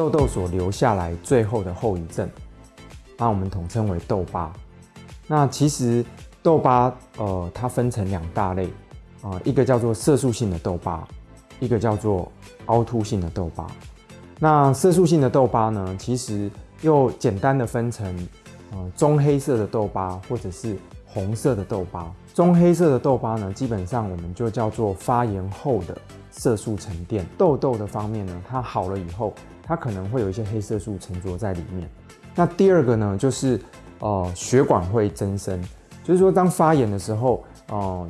痘痘所留下来最后的后遗症，那我们统称为痘疤。那其实痘疤呃，它分成两大类啊，一个叫做色素性的痘疤，一个叫做凹凸性的痘疤。那色素性的痘疤呢，其实又简单的分成呃棕黑色的痘疤或者是红色的痘疤。棕黑色的痘疤呢，基本上我们就叫做发炎后的色素沉淀。痘痘的方面呢，它好了以后，它可能会有一些黑色素沉着在里面。那第二个呢，就是呃血管会增生，就是说当发炎的时候，呃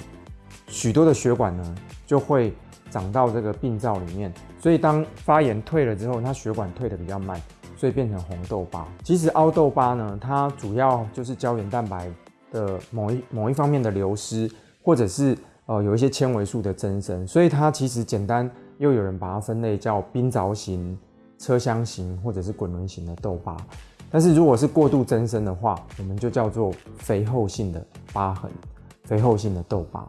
许多的血管呢就会长到这个病灶里面，所以当发炎退了之后，它血管退的比较慢，所以变成红痘疤。其实凹痘疤呢，它主要就是胶原蛋白。的某一某一方面的流失，或者是呃有一些纤维素的增生，所以它其实简单又有人把它分类叫冰凿型、车厢型或者是滚轮型的痘疤。但是如果是过度增生的话，我们就叫做肥厚性的疤痕、肥厚性的痘疤。